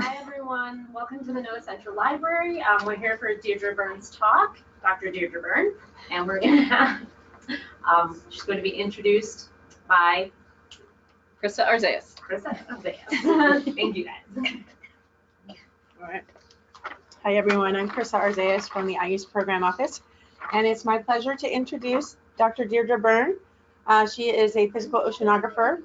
Hi, everyone. Welcome to the NOAA Central Library. Um, we're here for Deirdre Byrne's talk, Dr. Deirdre Byrne, and we're going to have, um, she's going to be introduced by Krista Arzeas. Krista Arzeas. Thank you, guys. All right. Hi, everyone. I'm Krista Arzeas from the IOOS's Program Office, and it's my pleasure to introduce Dr. Deirdre Byrne. Uh, she is a physical oceanographer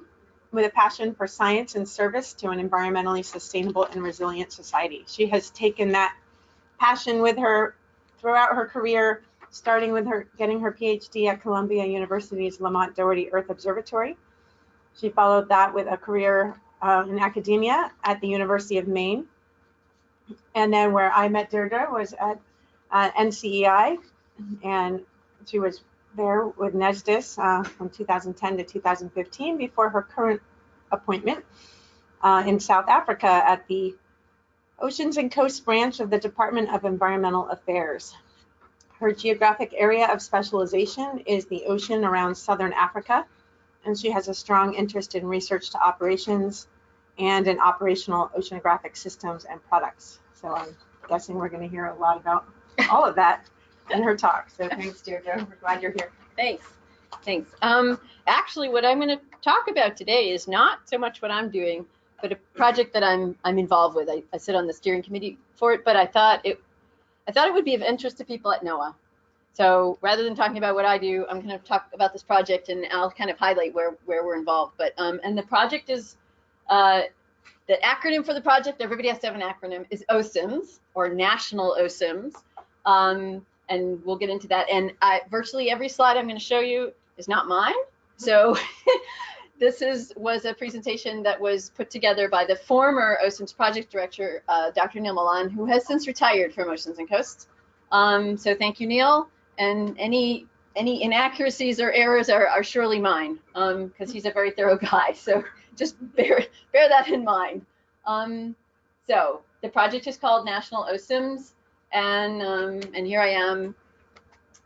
with a passion for science and service to an environmentally sustainable and resilient society. She has taken that passion with her throughout her career, starting with her getting her PhD at Columbia University's Lamont Doherty Earth Observatory. She followed that with a career uh, in academia at the University of Maine. And then where I met Deirdre was at uh, NCEI, and she was there with NESDIS uh, from 2010 to 2015 before her current appointment uh, in South Africa at the Oceans and Coast Branch of the Department of Environmental Affairs. Her geographic area of specialization is the ocean around Southern Africa, and she has a strong interest in research to operations and in operational oceanographic systems and products. So I'm guessing we're going to hear a lot about all of that in her talk. So thanks, Deirdre. We're glad you're here. Thanks. Thanks. Um, actually, what I'm going to talk about today is not so much what I'm doing, but a project that I'm I'm involved with. I, I sit on the steering committee for it, but I thought it I thought it would be of interest to people at NOAA. So rather than talking about what I do, I'm going to talk about this project and I'll kind of highlight where where we're involved. But um, and the project is uh, the acronym for the project. Everybody has to have an acronym. Is OCIMS or National OCIMS. Um, and we'll get into that. And I, virtually every slide I'm going to show you is not mine. So this is was a presentation that was put together by the former OCIMS project director, uh, Dr. Neil Malan, who has since retired from Oceans and Coasts. Um, so thank you, Neil. And any any inaccuracies or errors are, are surely mine because um, he's a very thorough guy. So just bear bear that in mind. Um, so the project is called National OCIMS and um, and here I am.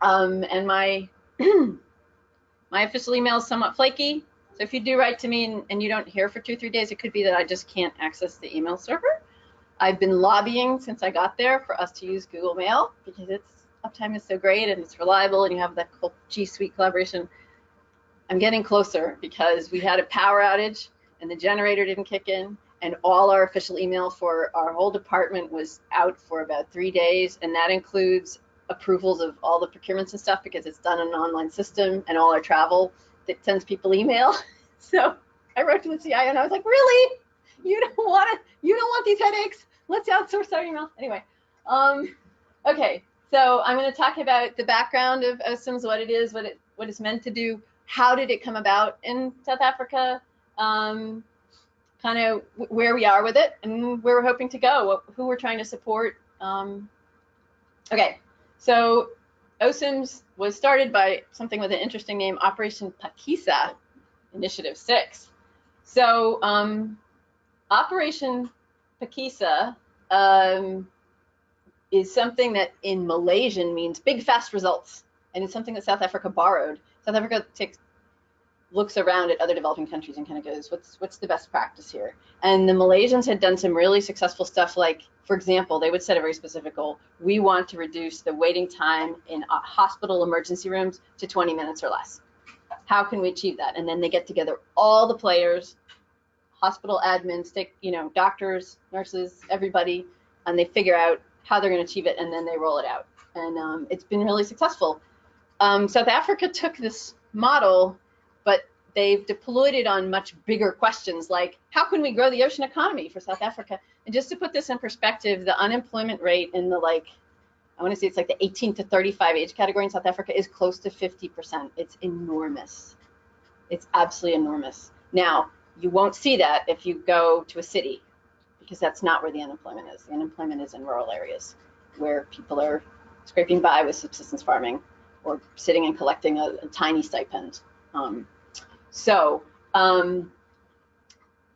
Um, and my my official email is somewhat flaky. So if you do write to me and, and you don't hear for two three days, it could be that I just can't access the email server. I've been lobbying since I got there for us to use Google Mail because its uptime is so great and it's reliable and you have that cool G Suite collaboration. I'm getting closer because we had a power outage and the generator didn't kick in and all our official email for our whole department was out for about three days, and that includes approvals of all the procurements and stuff because it's done on an online system, and all our travel that sends people email. So I wrote to the CIO and I was like, really? You don't want to? You don't want these headaches? Let's outsource our email. Anyway, um, okay. So I'm going to talk about the background of OCIMS, what it is, what it what it's meant to do, how did it come about in South Africa, um, kind of where we are with it and where we're hoping to go, who we're trying to support. Um, okay, so OCIMS was started by something with an interesting name, Operation Phakisa, Initiative 6. So um, Operation Phakisa um, is something that in Malaysian means big, fast results. And it's something that South Africa borrowed. South Africa takes looks around at other developing countries and kind of goes, what's what's the best practice here? And the Malaysians had done some really successful stuff. Like, for example, they would set a very specific goal. We want to reduce the waiting time in uh, hospital emergency rooms to 20 minutes or less. How can we achieve that? And then they get together all the players, hospital admins, you know, doctors, nurses, everybody, and they figure out how they're going to achieve it, and then they roll it out. And um, it's been really successful. Um, South Africa took this model but they've deployed it on much bigger questions like how can we grow the ocean economy for South Africa? And just to put this in perspective, the unemployment rate in the like, I want to say it's like the 18 to 35 age category in South Africa is close to 50%. It's enormous. It's absolutely enormous. Now, you won't see that if you go to a city because that's not where the unemployment is. The unemployment is in rural areas where people are scraping by with subsistence farming or sitting and collecting a, a tiny stipend. Um, so um,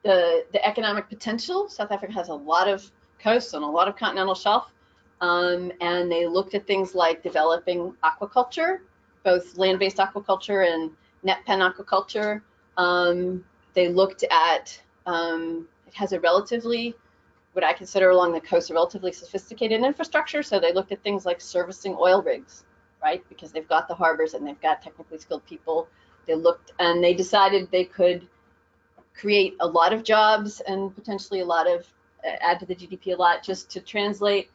the, the economic potential, South Africa has a lot of coasts and a lot of continental shelf. Um, and they looked at things like developing aquaculture, both land-based aquaculture and net pen aquaculture. Um, they looked at, um, it has a relatively what I consider along the coast a relatively sophisticated infrastructure. So they looked at things like servicing oil rigs, right? Because they've got the harbors and they've got technically skilled people. They looked and they decided they could create a lot of jobs and potentially a lot of uh, add to the GDP a lot just to translate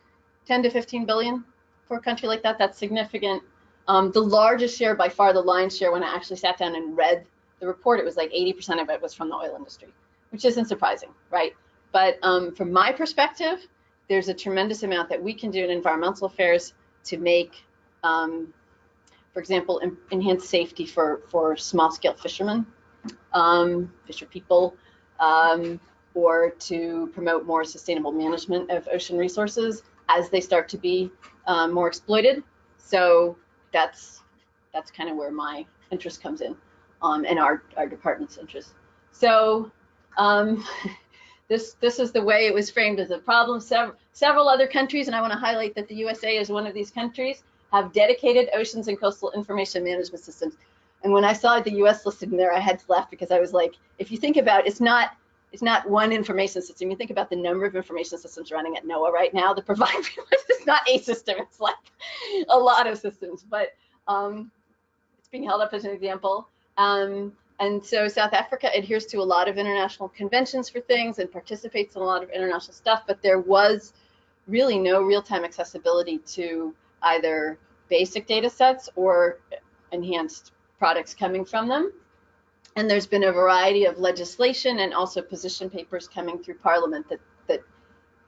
10 to 15 billion for a country like that. That's significant. Um, the largest share, by far, the lion's share, when I actually sat down and read the report, it was like 80% of it was from the oil industry, which isn't surprising, right? But um, from my perspective, there's a tremendous amount that we can do in environmental affairs to make, um, for example, en enhance safety for, for small scale fishermen, um, fisher people, um, or to promote more sustainable management of ocean resources as they start to be um, more exploited. So that's that's kind of where my interest comes in, um, and our our department's interest. So um, this this is the way it was framed as a problem. Several several other countries, and I want to highlight that the USA is one of these countries, have dedicated oceans and coastal information management systems. And when I saw the US listed in there, I had to laugh because I was like, if you think about it, it's not it's not one information system. You think about the number of information systems running at NOAA right now. The provide it's not a system. It's like a lot of systems, but um, it's being held up as an example. Um, and so South Africa adheres to a lot of international conventions for things and participates in a lot of international stuff, but there was really no real-time accessibility to either basic data sets or enhanced products coming from them. And there's been a variety of legislation and also position papers coming through Parliament that, that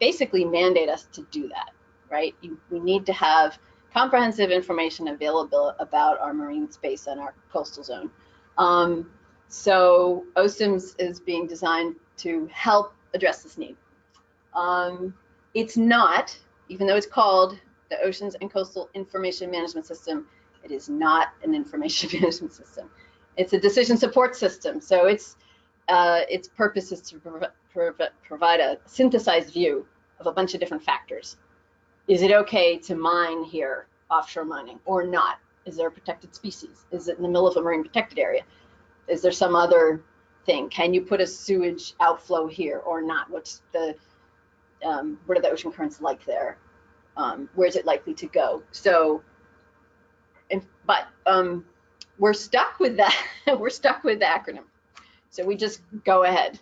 basically mandate us to do that, right? You, we need to have comprehensive information available about our marine space and our coastal zone. Um, so OCIMS is being designed to help address this need. Um, it's not, even though it's called the Oceans and Coastal Information Management System, it is not an information management system. It's a decision support system. So its uh, its purpose is to prov prov provide a synthesized view of a bunch of different factors. Is it okay to mine here, offshore mining, or not? Is there a protected species? Is it in the middle of a marine protected area? Is there some other thing? Can you put a sewage outflow here or not? What's the um, what are the ocean currents like there? Um, where is it likely to go? So, and, but um, we're stuck with that. we're stuck with the acronym. So we just go ahead.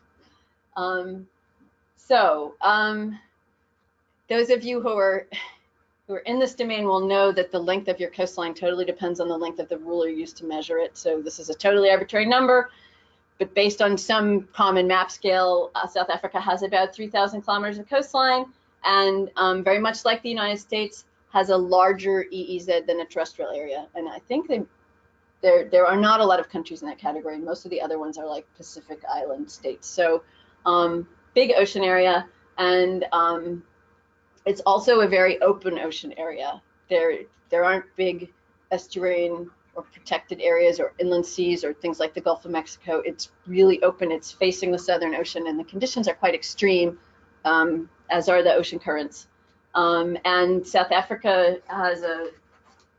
Um, so um, those of you who are who are in this domain will know that the length of your coastline totally depends on the length of the ruler used to measure it. So this is a totally arbitrary number, but based on some common map scale, uh, South Africa has about 3,000 kilometers of coastline, and um, very much like the United States, has a larger EEZ than a terrestrial area. And I think they there there are not a lot of countries in that category. Most of the other ones are like Pacific Island states. So um, big ocean area, and um, it's also a very open ocean area. There there aren't big estuarine or protected areas or inland seas or things like the Gulf of Mexico. It's really open. It's facing the Southern Ocean, and the conditions are quite extreme, as are the ocean currents. Um, and South Africa has a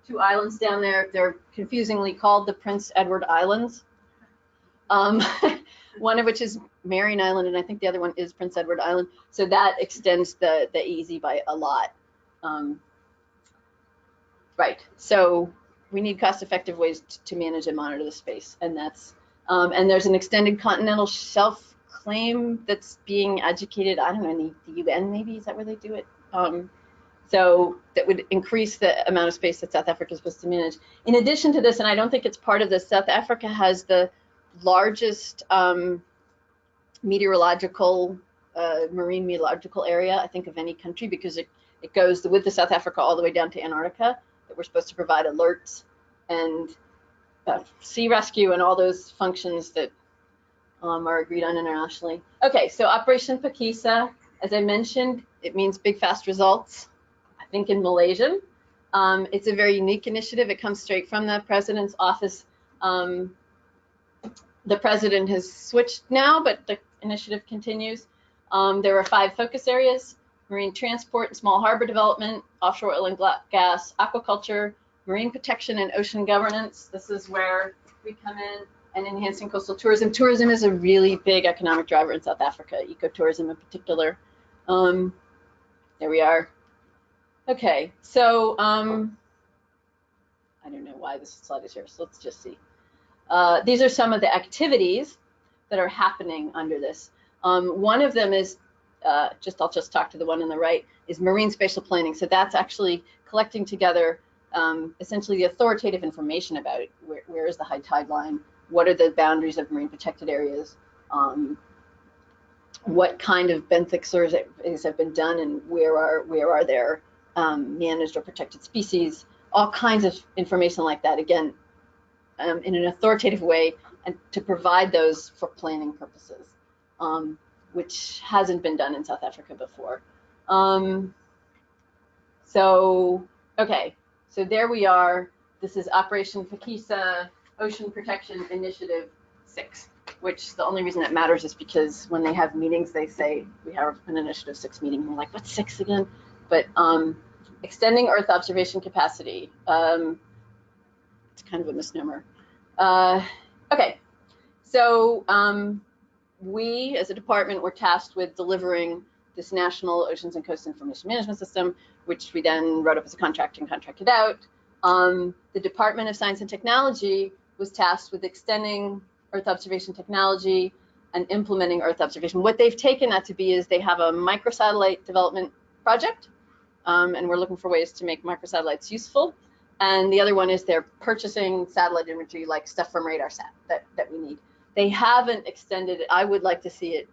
two islands down there. They're confusingly called the Prince Edward Islands. Um, one of which is Marion Island, and I think the other one is Prince Edward Island. So that extends the the EEZ by a lot. Um, right. So we need cost-effective ways to manage and monitor the space, and that's um, and there's an extended continental shelf claim that's being educated. I don't know, in the, the UN maybe is that where they do it? Um, so that would increase the amount of space that South Africa is supposed to manage. In addition to this, and I don't think it's part of this, South Africa has the largest um, meteorological, uh, marine meteorological area, I think, of any country because it, it goes with the South Africa all the way down to Antarctica, that we're supposed to provide alerts and uh, sea rescue and all those functions that um, are agreed on internationally. Okay, so Operation Phakisa, as I mentioned, it means big fast results I think in Malaysian. Um, it's a very unique initiative. It comes straight from the president's office. Um, the president has switched now, but the initiative continues. Um, there are five focus areas, marine transport and small harbor development, offshore oil and gas, aquaculture, marine protection and ocean governance. This is where we come in and enhancing coastal tourism. Tourism is a really big economic driver in South Africa, ecotourism in particular. Um, there we are. Okay, so um, I don't know why this slide is here, so let's just see. Uh, these are some of the activities that are happening under this. Um, one of them is uh, just I'll just talk to the one on the right is marine spatial planning. So that's actually collecting together um, essentially the authoritative information about where, where is the high tide line, what are the boundaries of marine protected areas, um, what kind of benthic surveys have been done, and where are where are there um, managed or protected species, all kinds of information like that. Again, um, in an authoritative way, and to provide those for planning purposes, um, which hasn't been done in South Africa before. Um, so, okay, so there we are. This is Operation Phakisa Ocean Protection Initiative 6, which the only reason that matters is because when they have meetings, they say, we have an Initiative 6 meeting. And we're like, what's 6 again? But um, extending Earth observation capacity. Um, it's kind of a misnomer. Uh, okay, so um, we as a department were tasked with delivering this National Oceans and Coast Information Management System, which we then wrote up as a contract and contracted out. Um, the Department of Science and Technology was tasked with extending Earth observation technology and implementing Earth observation. What they've taken that to be is they have a microsatellite development project, um, and we're looking for ways to make microsatellites useful. And the other one is they're purchasing satellite imagery like stuff from RadarSat that, that we need. They haven't extended it. I would like to see it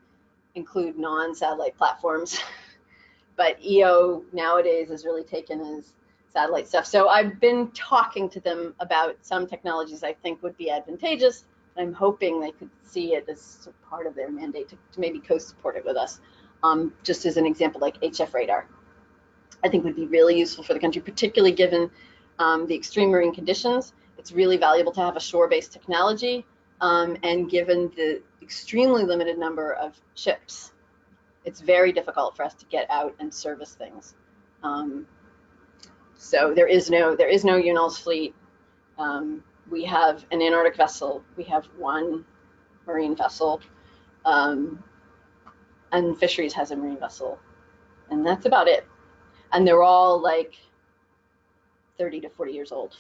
include non-satellite platforms. but EO nowadays is really taken as satellite stuff. So I've been talking to them about some technologies I think would be advantageous. I'm hoping they could see it as part of their mandate to, to maybe co-support it with us. Um, just as an example, like HF radar, I think would be really useful for the country, particularly given um, the extreme marine conditions. It's really valuable to have a shore-based technology, um, and given the extremely limited number of ships, it's very difficult for us to get out and service things. Um, so there is no there is no UNOLS fleet. Um, we have an Antarctic vessel. We have one marine vessel, um, and Fisheries has a marine vessel, and that's about it. And they're all like 30 to 40 years old.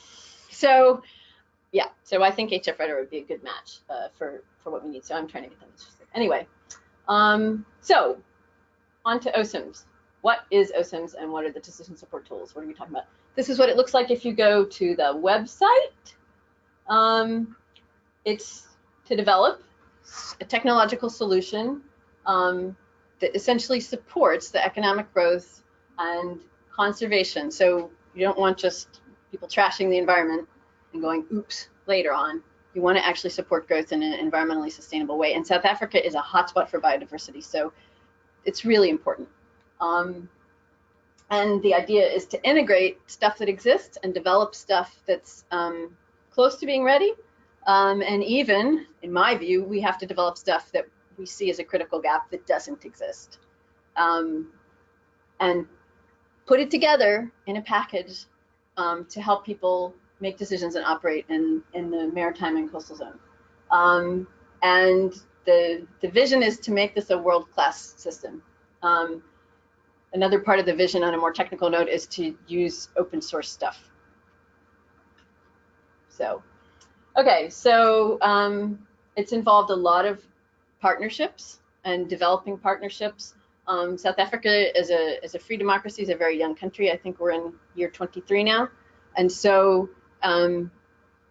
So yeah, so I think HF Radar would be a good match uh, for, for what we need. So I'm trying to get them interested. Anyway, um, so on to OCIMS. What is OCIMS and what are the decision support tools? What are we talking about? This is what it looks like if you go to the website. Um, it's to develop a technological solution um, that essentially supports the economic growth and conservation. So you don't want just people trashing the environment and going, oops, later on. You want to actually support growth in an environmentally sustainable way. And South Africa is a hotspot for biodiversity, so it's really important. Um, and the idea is to integrate stuff that exists and develop stuff that's um, close to being ready. Um, and even, in my view, we have to develop stuff that we see as a critical gap that doesn't exist. Um, and put it together in a package um, to help people make decisions and operate in, in the maritime and coastal zone. Um, and the, the vision is to make this a world-class system. Um, another part of the vision on a more technical note is to use open source stuff. So, okay, so um, it's involved a lot of partnerships and developing partnerships. Um, South Africa is a, is a free democracy, is a very young country. I think we're in year 23 now. And so um,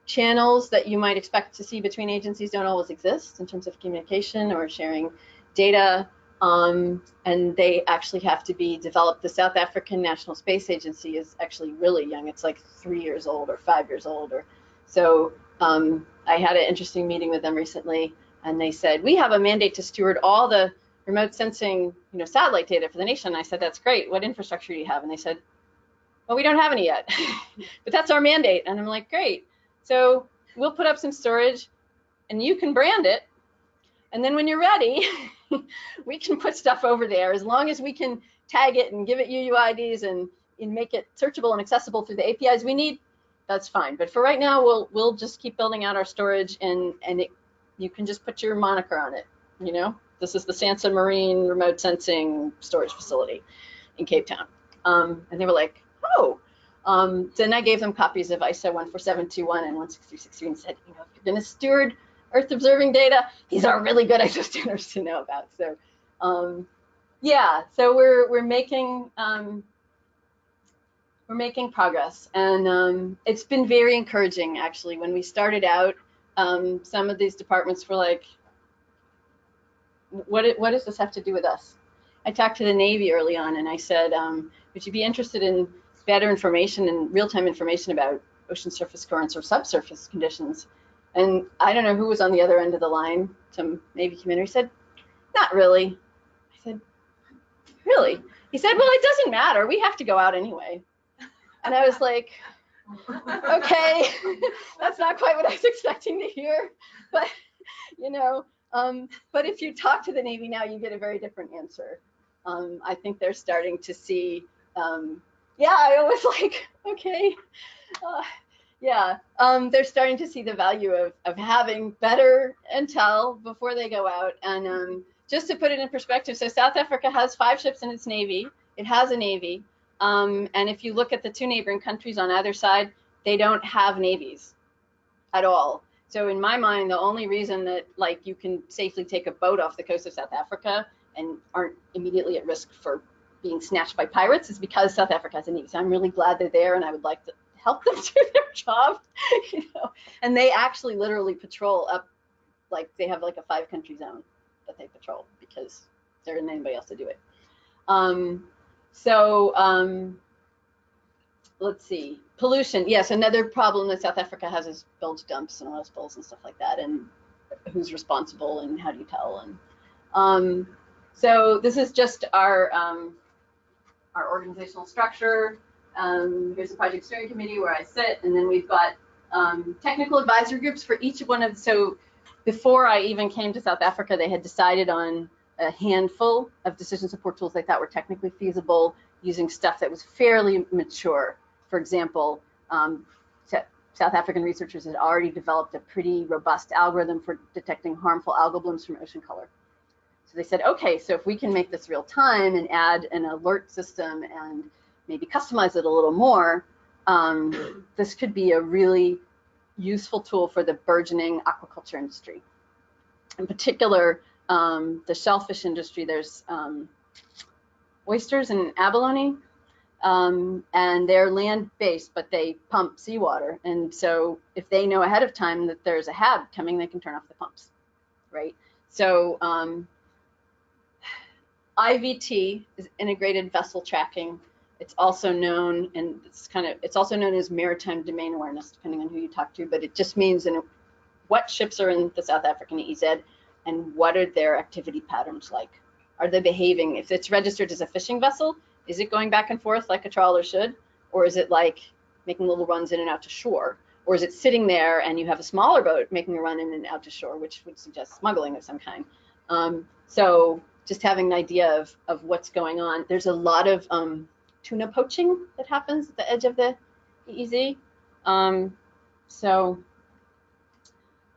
channels that you might expect to see between agencies don't always exist in terms of communication or sharing data. Um, and they actually have to be developed. The South African National Space Agency is actually really young. It's like three years old or five years old. Or so um, I had an interesting meeting with them recently, and they said we have a mandate to steward all the remote sensing, you know, satellite data for the nation. I said that's great. What infrastructure do you have? And they said well, we don't have any yet, but that's our mandate. And I'm like, great. So we'll put up some storage and you can brand it. And then when you're ready, we can put stuff over there as long as we can tag it and give it UUIDs and, and make it searchable and accessible through the APIs we need. That's fine. But for right now, we'll we'll just keep building out our storage and and it, you can just put your moniker on it, you know, this is the Sansa Marine Remote Sensing Storage Facility in Cape Town. Um, and they were like, oh. Um, then I gave them copies of ISO 14721 and 16363 and said, you know, if you're going to steward Earth observing data, these are really good ISO standards to know about. So, um, yeah, so we're we're making um, we're making progress, and um, it's been very encouraging actually. When we started out, um, some of these departments were like, "What what does this have to do with us?" I talked to the Navy early on, and I said, um, "Would you be interested in better information and real-time information about ocean surface currents or subsurface conditions?" And I don't know who was on the other end of the line. Some Navy community said, "Not really." I said, "Really?" He said, "Well, it doesn't matter. We have to go out anyway." And I was like, okay, that's not quite what I was expecting to hear, but you know, um, but if you talk to the Navy now, you get a very different answer. Um, I think they're starting to see, um, yeah, I was like, okay, uh, yeah, um, they're starting to see the value of, of having better intel before they go out. And um, just to put it in perspective, so South Africa has five ships in its Navy. It has a Navy. Um, and if you look at the two neighboring countries on either side, they don't have navies at all. So in my mind, the only reason that like you can safely take a boat off the coast of South Africa and aren't immediately at risk for being snatched by pirates is because South Africa has a navy. So I'm really glad they're there, and I would like to help them do their job. You know, and they actually literally patrol up, like they have like a five country zone that they patrol because there isn't anybody else to do it. Um, so um, let's see, pollution. Yes, another problem that South Africa has is bilge dumps and oil spills and stuff like that, and who's responsible and how do you tell? And um, so this is just our um, our organizational structure. Um, here's the project steering committee where I sit, and then we've got um, technical advisory groups for each one of. So before I even came to South Africa, they had decided on a handful of decision support tools they thought were technically feasible using stuff that was fairly mature. For example, um, South African researchers had already developed a pretty robust algorithm for detecting harmful algal blooms from ocean color. So they said, okay, so if we can make this real time and add an alert system and maybe customize it a little more, um, this could be a really useful tool for the burgeoning aquaculture industry. In particular, um, the shellfish industry, there's um, oysters and abalone, um, and they're land-based, but they pump seawater. And so if they know ahead of time that there's a HAB coming, they can turn off the pumps, right? So um, IVT is integrated vessel tracking. It's also known, and it's kind of, it's also known as maritime domain awareness, depending on who you talk to, but it just means in what ships are in the South African EZ and what are their activity patterns like? Are they behaving? If it's registered as a fishing vessel, is it going back and forth like a trawler should? Or is it like making little runs in and out to shore? Or is it sitting there and you have a smaller boat making a run in and out to shore, which would suggest smuggling of some kind? Um, so just having an idea of, of what's going on. There's a lot of um, tuna poaching that happens at the edge of the EEZ. Um, so,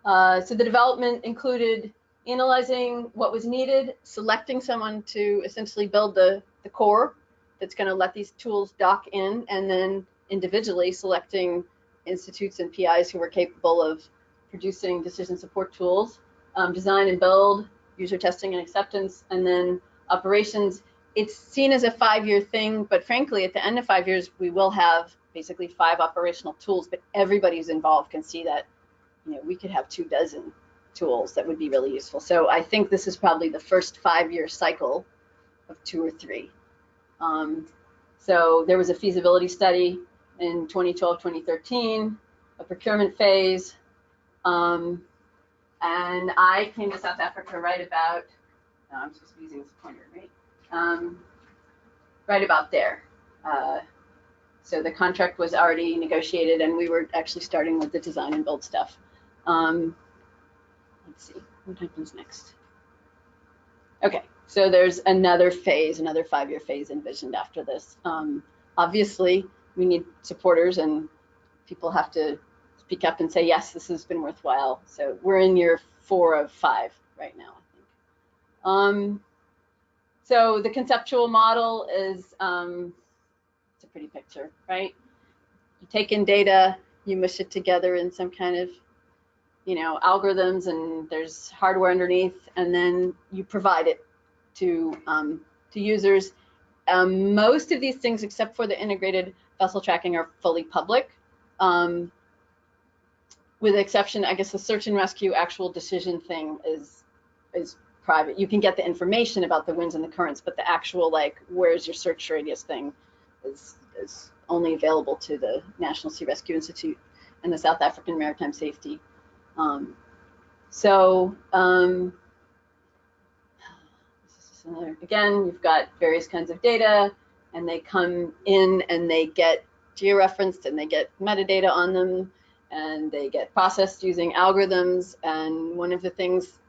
uh, so the development included analyzing what was needed, selecting someone to essentially build the, the core that's going to let these tools dock in, and then individually selecting institutes and PIs who were capable of producing decision support tools, um, design and build, user testing and acceptance, and then operations. It's seen as a five-year thing, but frankly, at the end of five years, we will have basically five operational tools, but everybody who's involved can see that, you know, we could have two dozen tools that would be really useful. So I think this is probably the first five-year cycle of two or three. Um, so there was a feasibility study in 2012, 2013, a procurement phase, um, and I came to South Africa right about, no, I'm supposed to be using this pointer, right? Um, right about there. Uh, so the contract was already negotiated and we were actually starting with the design and build stuff. Um, let's see, what happens next? Okay, so there's another phase, another five-year phase envisioned after this. Um, obviously, we need supporters and people have to speak up and say, yes, this has been worthwhile. So we're in year four of five right now, I think. Um, so the conceptual model is, um, it's a pretty picture, right? You take in data, you mush it together in some kind of, you know, algorithms and there's hardware underneath, and then you provide it to, um, to users. Um, most of these things, except for the integrated vessel tracking, are fully public. Um, with the exception, I guess the search and rescue actual decision thing is is private. You can get the information about the winds and the currents, but the actual like where's your search radius thing is is only available to the National Sea Rescue Institute and the South African Maritime Safety. Um, so um, this is another, again, you've got various kinds of data, and they come in and they get georeferenced and they get metadata on them and they get processed using algorithms. And one of the things,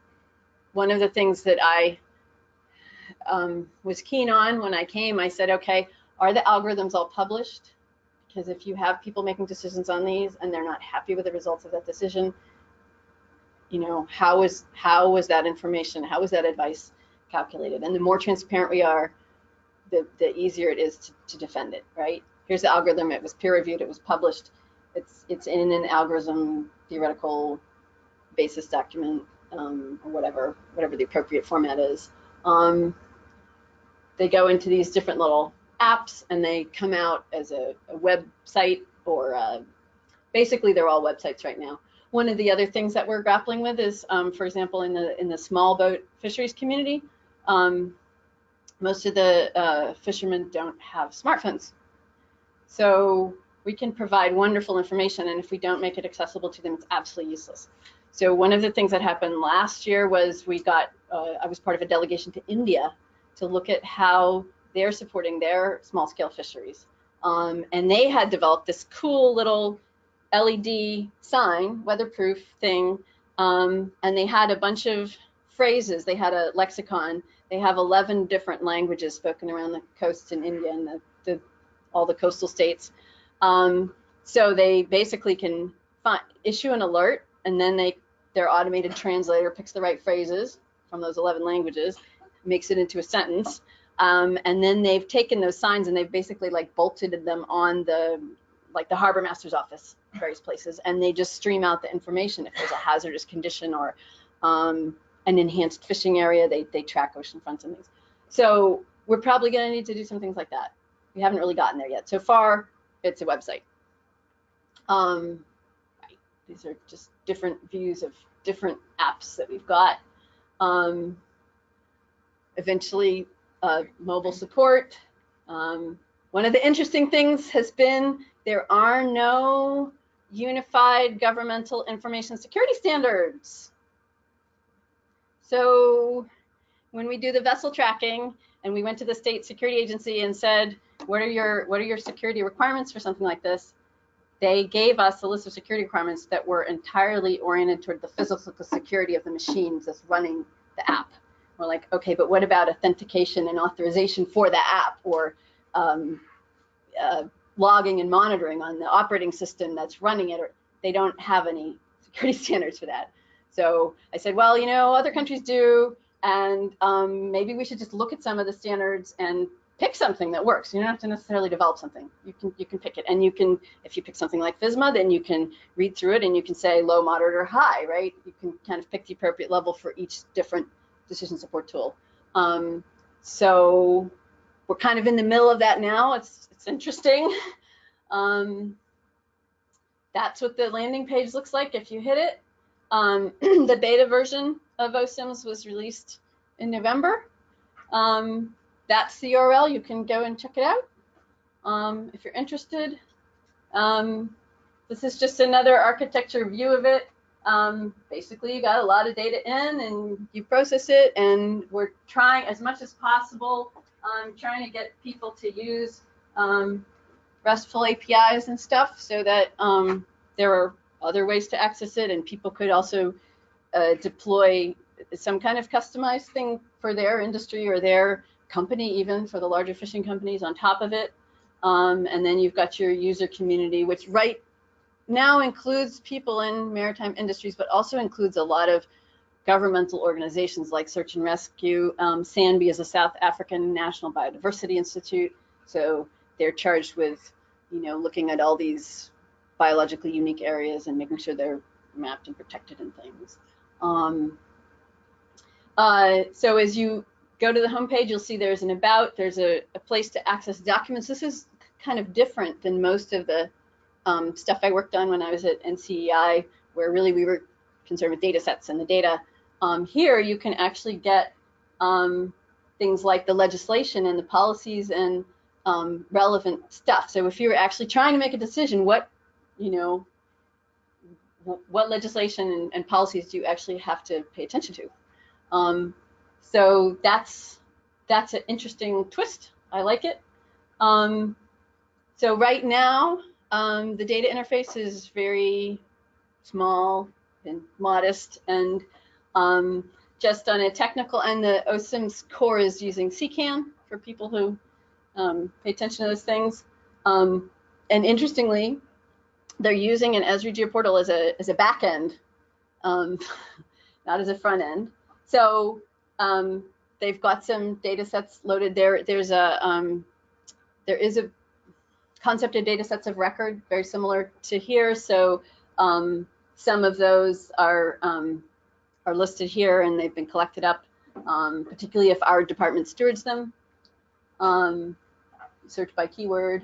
one of the things that I um, was keen on when I came, I said, okay, are the algorithms all published? Because if you have people making decisions on these and they're not happy with the results of that decision, you know, how is how was that information, how was that advice calculated? And the more transparent we are, the, the easier it is to, to defend it, right? Here's the algorithm, it was peer reviewed, it was published, it's it's in an algorithm theoretical basis document um, or whatever whatever the appropriate format is. Um, they go into these different little apps and they come out as a, a website or uh, basically they're all websites right now. One of the other things that we're grappling with is, um, for example, in the in the small boat fisheries community, um, most of the uh, fishermen don't have smartphones. So we can provide wonderful information, and if we don't make it accessible to them, it's absolutely useless. So one of the things that happened last year was we got, uh, I was part of a delegation to India to look at how they're supporting their small scale fisheries. Um, and they had developed this cool little LED sign, weatherproof thing, um, and they had a bunch of phrases. They had a lexicon. They have 11 different languages spoken around the coasts in India and the, the, all the coastal states. Um, so they basically can find, issue an alert, and then they their automated translator picks the right phrases from those 11 languages, makes it into a sentence, um, and then they've taken those signs and they've basically like bolted them on the like the harbor master's office, various places, and they just stream out the information if there's a hazardous condition or um, an enhanced fishing area. They they track ocean fronts and things. So we're probably going to need to do some things like that. We haven't really gotten there yet. So far, it's a website. Um. These are just different views of different apps that we've got. Um, eventually, uh, mobile support. Um, one of the interesting things has been there are no unified governmental information security standards. So when we do the vessel tracking and we went to the state security agency and said, what are your what are your security requirements for something like this? They gave us a list of security requirements that were entirely oriented toward the physical security of the machines that's running the app. We're like, okay, but what about authentication and authorization for the app or um, uh, logging and monitoring on the operating system that's running it? Or they don't have any security standards for that. So I said, well, you know, other countries do, and um, maybe we should just look at some of the standards and pick something that works. You don't have to necessarily develop something. You can you can pick it, and you can if you pick something like FISMA, then you can read through it and you can say low, moderate, or high, right? You can kind of pick the appropriate level for each different decision support tool. Um, so we're kind of in the middle of that now. It's it's interesting. Um, that's what the landing page looks like if you hit it. Um, the beta version of OCIMS was released in November. Um, that's the URL. You can go and check it out um, if you're interested. Um, this is just another architecture view of it. Um, basically, you got a lot of data in and you process it, and we're trying as much as possible, um, trying to get people to use um, RESTful APIs and stuff so that um, there are other ways to access it, and people could also uh, deploy some kind of customized thing for their industry or their company, even for the larger fishing companies on top of it. Um, and then you've got your user community, which right now includes people in maritime industries, but also includes a lot of governmental organizations like Search and Rescue. Um, SANBI is a South African National Biodiversity Institute, so they're charged with, you know, looking at all these biologically unique areas and making sure they're mapped and protected and things. Um, uh, so as you go to the homepage, you'll see there's an about, there's a, a place to access documents. This is kind of different than most of the um, stuff I worked on when I was at NCEI, where really we were concerned with data sets and the data. Um, here you can actually get um, things like the legislation and the policies and um, relevant stuff. So if you're actually trying to make a decision, what, you know, what legislation and, and, policies do you actually have to pay attention to? So that's that's an interesting twist. I like it. Um, so right now, um, the data interface is very small and modest, and um, just on a technical end, the OCIMS core is using CKAN for people who um, pay attention to those things. Um, and interestingly, they're using an Esri GeoPortal as a as a back end, um, not as a front end. So um, they've got some data sets loaded there. There's a um, there is a concept of data sets of record, very similar to here. So um, some of those are um, are listed here and they've been collected up, um, particularly if our department stewards them. Um, search by keyword.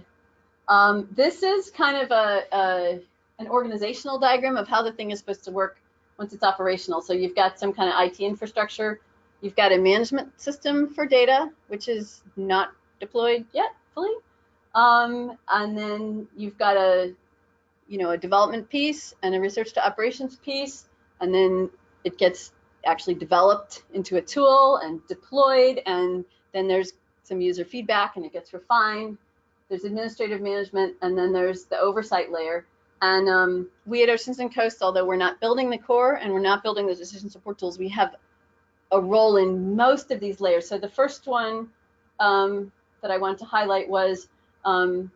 This is kind of a, a, an organizational diagram of how the thing is supposed to work once it's operational. So you've got some kind of IT infrastructure. You've got a management system for data, which is not deployed yet fully. Um, and then you've got a, you know, a development piece and a research to operations piece. And then it gets actually developed into a tool and deployed. And then there's some user feedback and it gets refined. There's administrative management, and then there's the oversight layer. And um, we at Oceans and Coast, although we're not building the core and we're not building the decision support tools, we have a role in most of these layers. So the first one um, that I want to highlight was, um,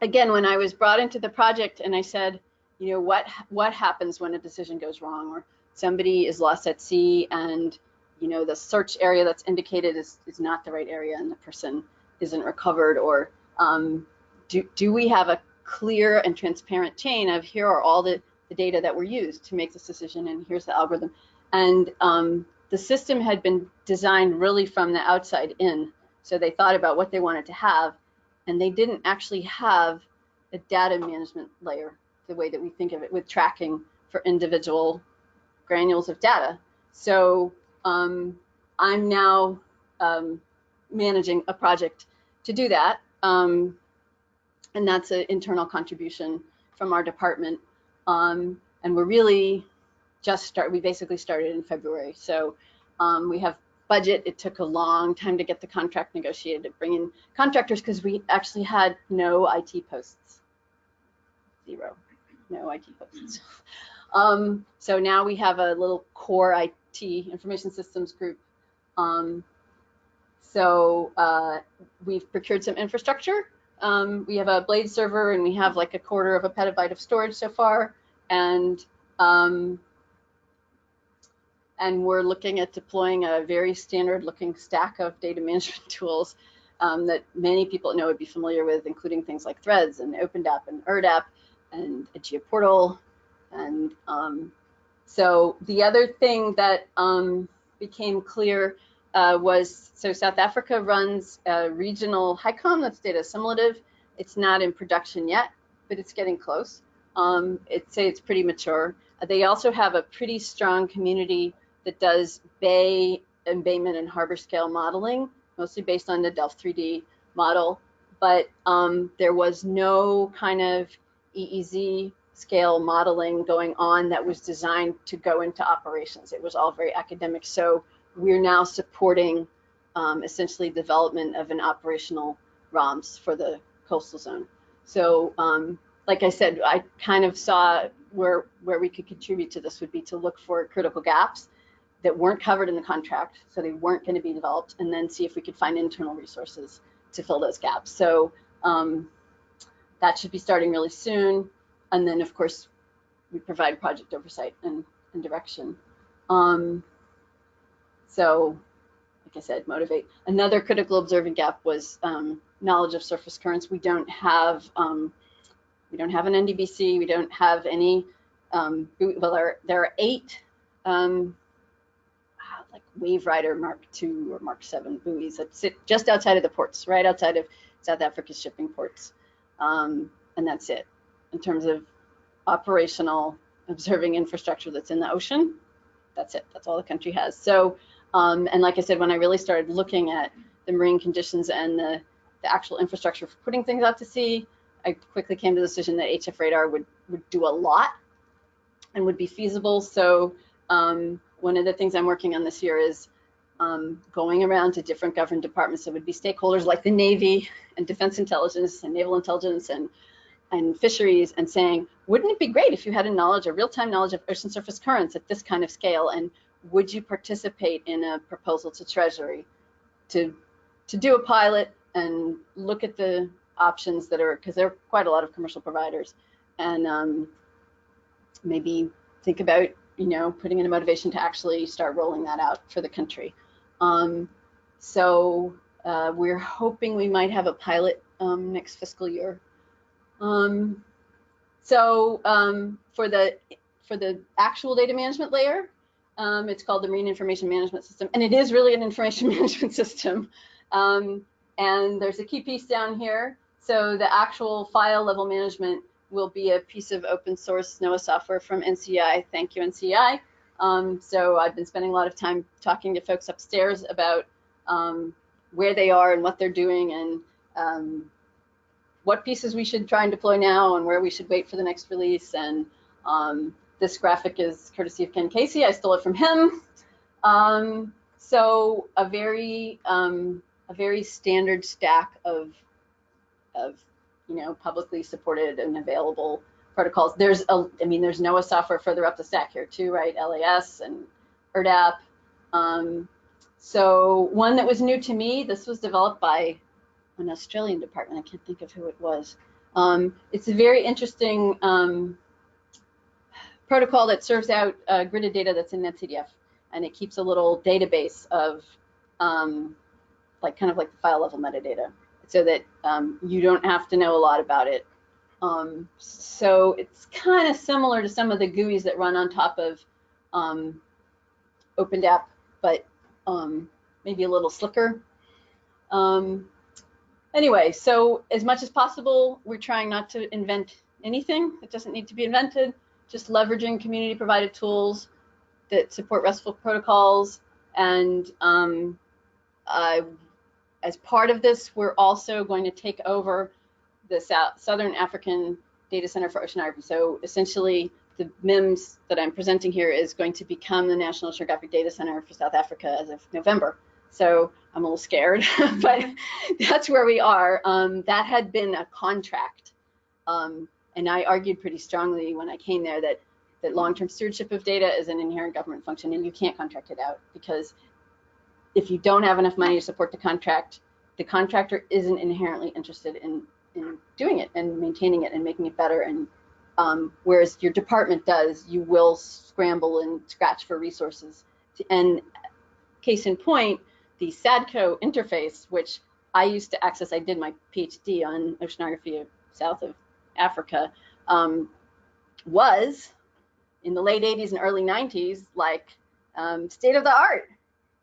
again, when I was brought into the project and I said, you know, what what happens when a decision goes wrong or somebody is lost at sea and you know the search area that's indicated is, is not the right area and the person isn't recovered or um, do, do we have a clear and transparent chain of here are all the, the data that were used to make this decision and here's the algorithm and um, the system had been designed really from the outside in so they thought about what they wanted to have and they didn't actually have a data management layer the way that we think of it with tracking for individual granules of data so um, I'm now um, managing a project to do that. Um, and that's an internal contribution from our department. Um, and we're really just start, we basically started in February. So um, we have budget. It took a long time to get the contract negotiated, to bring in contractors because we actually had no IT posts, zero, no IT posts. Um, so now we have a little core IT information systems group. Um, so uh, we've procured some infrastructure. Um, we have a blade server and we have like a quarter of a petabyte of storage so far. And um, and we're looking at deploying a very standard looking stack of data management tools um, that many people know would be familiar with, including things like THREDDS and OpenDAP and ERDDAP and GeoPortal. And um, so the other thing that um, became clear uh, was, so South Africa runs a regional HYCOM that's data assimilative. It's not in production yet, but it's getting close. Um, it say it's pretty mature. They also have a pretty strong community that does bay embayment and harbor scale modeling, mostly based on the Delft 3D model. But um, there was no kind of EEZ scale modeling going on that was designed to go into operations. It was all very academic. So we're now supporting um, essentially development of an operational ROMS for the coastal zone. So um, like I said, I kind of saw where where we could contribute to this would be to look for critical gaps that weren't covered in the contract, so they weren't going to be developed, and then see if we could find internal resources to fill those gaps. So um, that should be starting really soon. And then, of course, we provide project oversight and, and direction. Um, so, like I said, motivate. Another critical observing gap was um, knowledge of surface currents. We don't have um, we don't have an NDBC. We don't have any. Um, well, there there are eight um, like Wave Rider Mark II or Mark VII buoys that sit just outside of the ports, right outside of South Africa's shipping ports, um, and that's it in terms of operational observing infrastructure that's in the ocean. That's it. That's all the country has. So, um, and like I said, when I really started looking at the marine conditions and the, the actual infrastructure for putting things out to sea, I quickly came to the decision that HF radar would, would do a lot and would be feasible. So um, one of the things I'm working on this year is um, going around to different government departments that would be stakeholders like the Navy and Defense Intelligence and Naval Intelligence and and fisheries and saying, wouldn't it be great if you had a knowledge, a real-time knowledge of ocean surface currents at this kind of scale? And would you participate in a proposal to Treasury to to do a pilot and look at the options that are because there are quite a lot of commercial providers and um, maybe think about you know putting in a motivation to actually start rolling that out for the country. Um, so uh, we're hoping we might have a pilot um, next fiscal year um, so um, for the for the actual data management layer, um, it's called the Marine Information Management System, and it is really an information management system. Um, and there's a key piece down here. So the actual file level management will be a piece of open source NOAA software from NCEI. Thank you, NCEI. Um, so I've been spending a lot of time talking to folks upstairs about um, where they are and what they're doing and um, what pieces we should try and deploy now and where we should wait for the next release. And um, this graphic is courtesy of Ken Casey. I stole it from him. Um, so a very um, a very standard stack of of you know publicly supported and available protocols. There's a I mean there's NOAA software further up the stack here too, right? LAS and ERDDAP. Um, so one that was new to me, this was developed by an Australian department. I can't think of who it was. Um, it's a very interesting um, protocol that serves out uh, gridded data that's in NetCDF, and it keeps a little database of um, like kind of like the file level metadata, so that um, you don't have to know a lot about it. Um, so it's kind of similar to some of the GUIs that run on top of um, OpenDAP, but maybe a little slicker. Um, anyway, so as much as possible, we're trying not to invent anything that doesn't need to be invented, just leveraging community provided tools that support RESTful protocols. And um, uh, as part of this, we're also going to take over the South, Southern African Data Center for Oceanography. So essentially, the MIMS that I'm presenting here is going to become the National Oceanographic Data Center for South Africa as of November. So I'm a little scared, but that's where we are. Um, that had been a contract. Um, and I argued pretty strongly when I came there that, that long-term stewardship of data is an inherent government function and you can't contract it out because if you don't have enough money to support the contract, the contractor isn't inherently interested in, in doing it and maintaining it and making it better. And um, whereas your department does, you will scramble and scratch for resources. And case in point, the SADCO interface, which I used to access, I did my PhD on oceanography of south of Africa, um, was in the late 80s and early 90s like um, state of the art.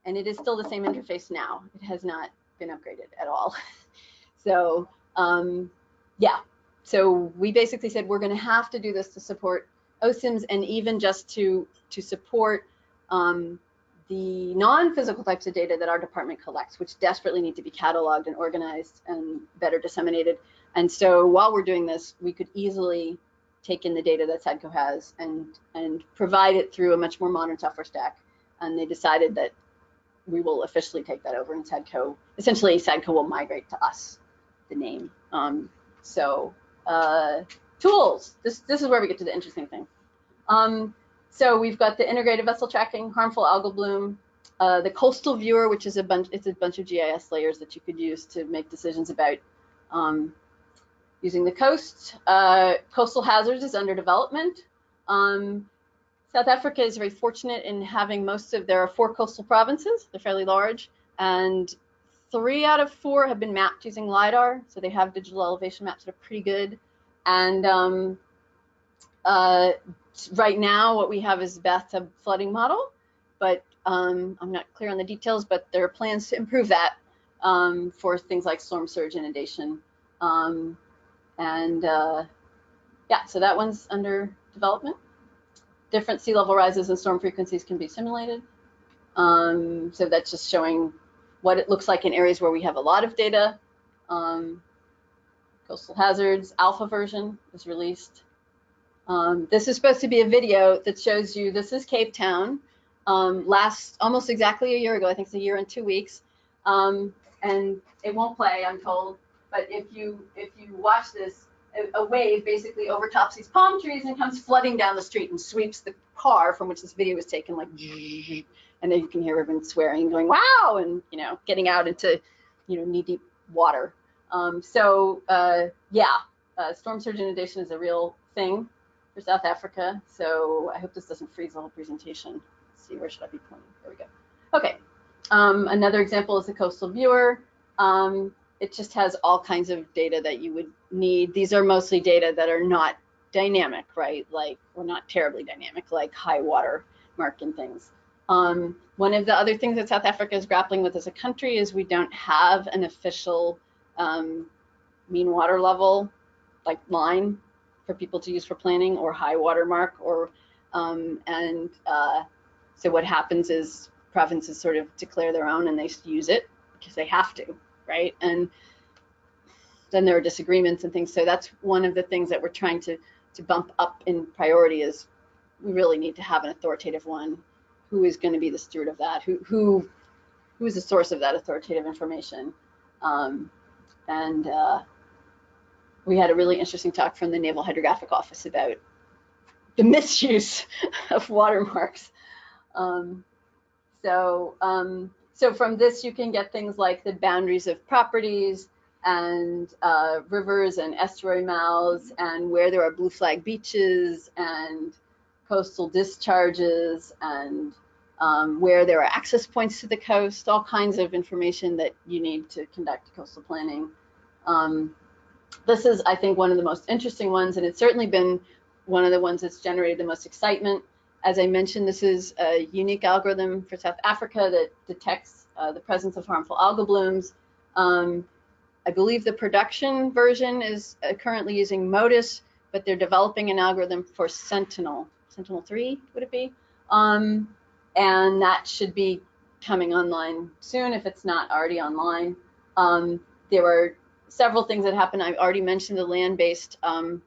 And it is still the same interface now. It has not been upgraded at all. so um, yeah, so we basically said we're going to have to do this to support OCIMS and even just to to support um, the non-physical types of data that our department collects, which desperately need to be cataloged and organized and better disseminated. And so while we're doing this, we could easily take in the data that SADCO has and, and provide it through a much more modern software stack. And they decided that we will officially take that over and SADCO, essentially SADCO will migrate to us, the name. Um, so uh, tools, this, this is where we get to the interesting thing. Um, so we've got the integrated vessel tracking, harmful algal bloom, uh, the coastal viewer, which is a bunch, it's a bunch of GIS layers that you could use to make decisions about um, using the coast. Uh, coastal hazards is under development. Um, South Africa is very fortunate in having most of their four coastal provinces. They're fairly large, and three out of four have been mapped using lidar, so they have digital elevation maps that are pretty good. And um, uh, right now, what we have is bathtub flooding model, but um, I'm not clear on the details. But there are plans to improve that um, for things like storm surge inundation, um, and uh, yeah, so that one's under development different sea level rises and storm frequencies can be simulated. Um, so that's just showing what it looks like in areas where we have a lot of data. Um, coastal hazards alpha version was released. Um, this is supposed to be a video that shows you this is Cape Town um, last almost exactly a year ago. I think it's a year and two weeks. Um, and it won't play, I'm told. But if you if you watch this, a, wave basically overtops these palm trees and comes flooding down the street and sweeps the car from which this video was taken like and then you can hear everyone swearing and going wow and you know getting out into you know knee deep water. Um, so uh, yeah uh, storm surge inundation is a real thing for south africa. So i hope this doesn't freeze the whole presentation. Let's see where should i be pointing? There we go. Okay um, another example is the coastal viewer. Um, it just has all kinds of data that you would need. These are mostly data that are not dynamic, right? Like, or not terribly dynamic, like high water mark and things. Um, one of the other things that South Africa is grappling with as a country is we don't have an official um, mean water level, like line for people to use for planning or high water mark or, um, and uh, so what happens is provinces sort of declare their own and they use it because they have to, right? And then there are disagreements and things. So that's one of the things that we're trying to to bump up in priority is we really need to have an authoritative one. Who is going to be the steward of that? Who who who is the source of that authoritative information? Um, and uh, we had a really interesting talk from the Naval Hydrographic Office about the misuse of watermarks. Um, so um, so from this, you can get things like the boundaries of properties and uh, rivers and estuary mouths and where there are blue flag beaches and coastal discharges and um, where there are access points to the coast, all kinds of information that you need to conduct coastal planning. Um, this is, I think, one of the most interesting ones, and it's certainly been one of the ones that's generated the most excitement as I mentioned, this is a unique algorithm for South Africa that detects uh, the presence of harmful algal blooms. Um, I believe the production version is uh, currently using MODIS, but they're developing an algorithm for Sentinel, Sentinel-3 would it be? Um, and that should be coming online soon if it's not already online. Um, there were several things that happened. I've already mentioned the land-based um,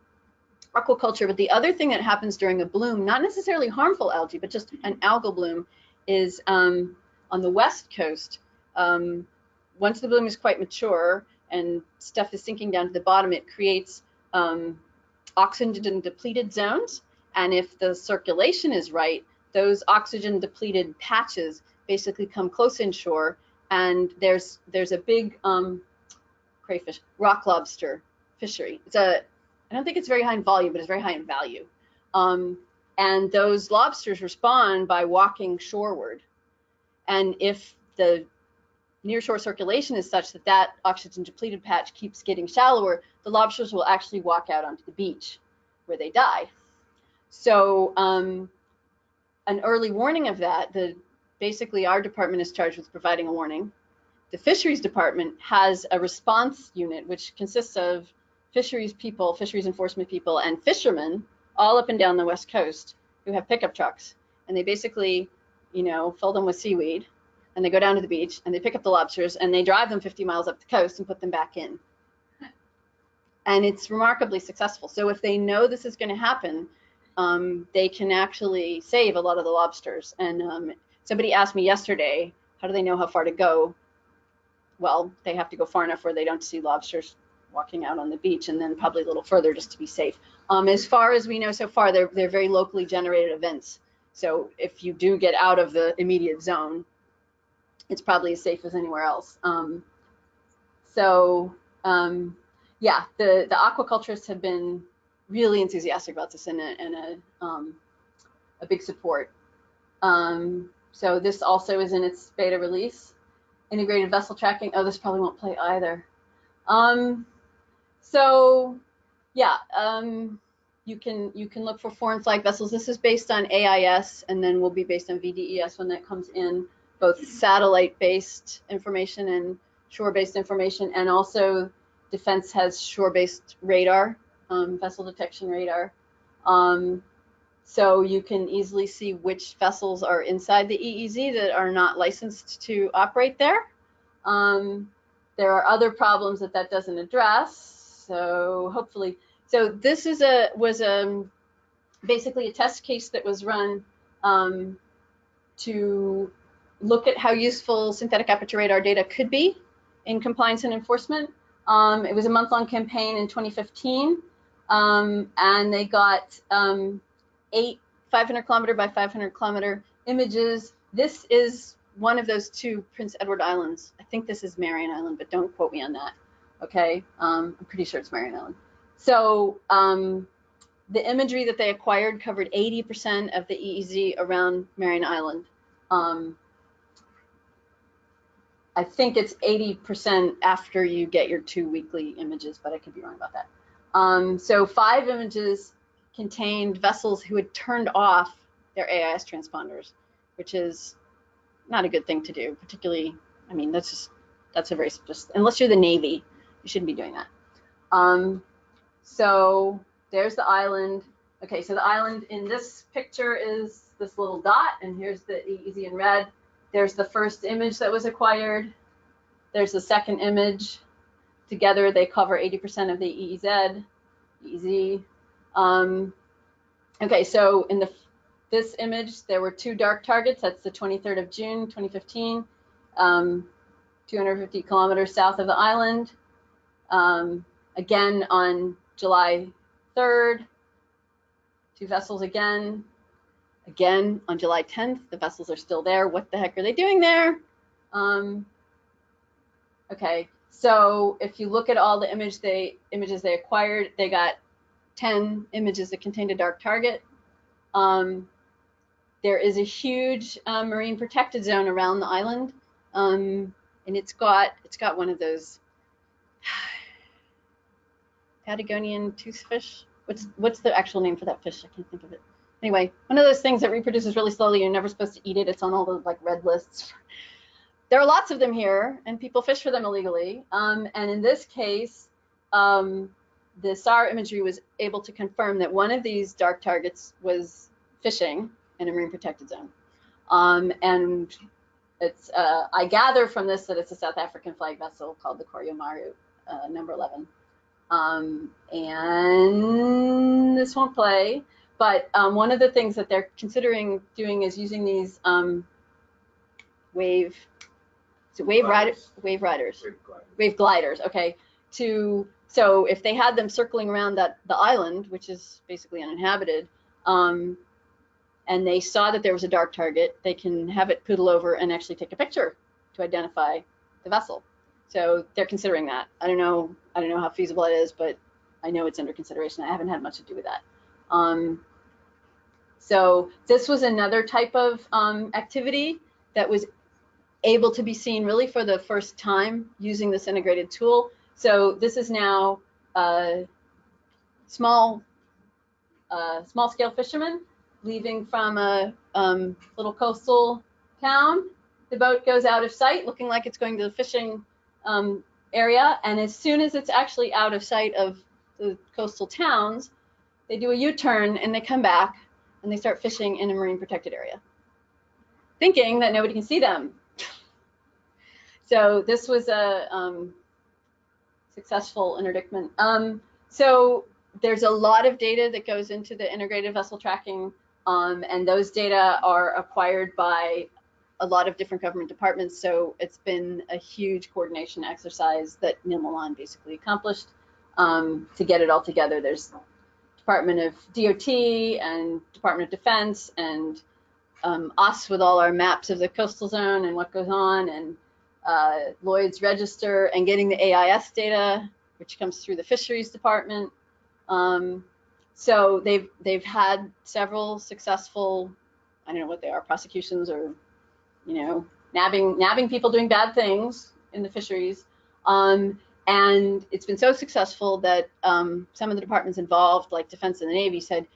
aquaculture. But the other thing that happens during a bloom, not necessarily harmful algae, but just an algal bloom, is um, on the west coast. Um, once the bloom is quite mature and stuff is sinking down to the bottom, it creates um, oxygen depleted zones. And if the circulation is right, those oxygen depleted patches basically come close inshore. And there's there's a big um, crayfish, rock lobster fishery. It's a I don't think it's very high in volume, but it's very high in value. Um, and those lobsters respond by walking shoreward. And if the nearshore circulation is such that that oxygen depleted patch keeps getting shallower, the lobsters will actually walk out onto the beach where they die. So um, an early warning of that, the basically our department is charged with providing a warning. The fisheries department has a response unit, which consists of fisheries people, fisheries enforcement people, and fishermen all up and down the west coast who have pickup trucks, and they basically, you know, fill them with seaweed, and they go down to the beach and they pick up the lobsters and they drive them 50 miles up the coast and put them back in. And it's remarkably successful. So if they know this is going to happen, um, they can actually save a lot of the lobsters. And um, somebody asked me yesterday, how do they know how far to go? Well, they have to go far enough where they don't see lobsters walking out on the beach and then probably a little further just to be safe. Um, as far as we know so far, they're, they're very locally generated events. So if you do get out of the immediate zone, it's probably as safe as anywhere else. Um, so um, yeah, the, the aquaculturists have been really enthusiastic about this and a, and a, um, a big support. Um, so this also is in its beta release. Integrated vessel tracking. Oh, this probably won't play either. Um, so yeah, um, you can you can look for foreign flag vessels. This is based on AIS, and then will be based on VDES when that comes in, both satellite-based information and shore-based information, and also Defense has shore-based radar, um, vessel detection radar. Um, so you can easily see which vessels are inside the EEZ that are not licensed to operate there. Um, there are other problems that that doesn't address. So hopefully, so this is a was a basically a test case that was run um, to look at how useful synthetic aperture radar data could be in compliance and enforcement. Um, it was a month-long campaign in 2015, um, and they got um, eight 500 kilometer by 500 kilometer images. This is one of those two Prince Edward Islands. I think this is Marion Island, but don't quote me on that. Okay, um, I'm pretty sure it's Marion Island. So um, the imagery that they acquired covered 80% of the EEZ around Marion Island. Um, I think it's 80% after you get your two weekly images, but I could be wrong about that. Um, so five images contained vessels who had turned off their AIS transponders, which is not a good thing to do, particularly, I mean, that's just, that's a very, just, unless you're the Navy, you shouldn't be doing that. Um, so there's the island. Okay, so the island in this picture is this little dot, and here's the EEZ in red. There's the first image that was acquired. There's the second image. Together, they cover 80% of the EEZ, EEZ. Um, okay, so in the this image, there were two dark targets. That's the 23rd of June, 2015, um, 250 kilometers south of the island. Um, again, on July 3rd, two vessels again. Again, on July 10th, the vessels are still there. What the heck are they doing there? Um, okay, so if you look at all the image they images they acquired, they got 10 images that contained a dark target. Um, there is a huge uh, marine protected zone around the island, um, and it's got it's got one of those Patagonian toothfish. What's what's the actual name for that fish? I can't think of it. Anyway, one of those things that reproduces really slowly. You're never supposed to eat it. It's on all the like red lists. There are lots of them here, and people fish for them illegally. Um, and in this case, um, the SAR imagery was able to confirm that one of these dark targets was fishing in a marine protected zone. Um, and it's, uh, I gather from this that it's a South African flag vessel called the Koryomaru uh, number 11. Um, and this won't play, but um, one of the things that they're considering doing is using these um, wave, so wave riders, wave riders, wave gliders, okay, to so if they had them circling around that the island, which is basically uninhabited, um, and they saw that there was a dark target, they can have it poodle over and actually take a picture to identify the vessel. So they're considering that. I don't know. I don't know how feasible it is, but I know it's under consideration. I haven't had much to do with that. Um, so this was another type of um, activity that was able to be seen really for the first time using this integrated tool. So this is now a small, uh, small scale fishermen leaving from a um, little coastal town. The boat goes out of sight, looking like it's going to the fishing um, area. And as soon as it's actually out of sight of the coastal towns, they do a U-turn and they come back and they start fishing in a marine protected area, thinking that nobody can see them. so this was a um, successful interdictment. Um, so there's a lot of data that goes into the integrated vessel tracking, um, and those data are acquired by a lot of different government departments. So it's been a huge coordination exercise that NIMALAN basically accomplished um, to get it all together. There's Department of DOT and Department of Defense and um, us with all our maps of the coastal zone and what goes on and uh, Lloyd's Register and getting the AIS data, which comes through the Fisheries Department. Um, so they've they've had several successful, I don't know what they are, prosecutions or, you know, nabbing nabbing people doing bad things in the fisheries. Um, and it's been so successful that um, some of the departments involved, like Defense and the Navy, said,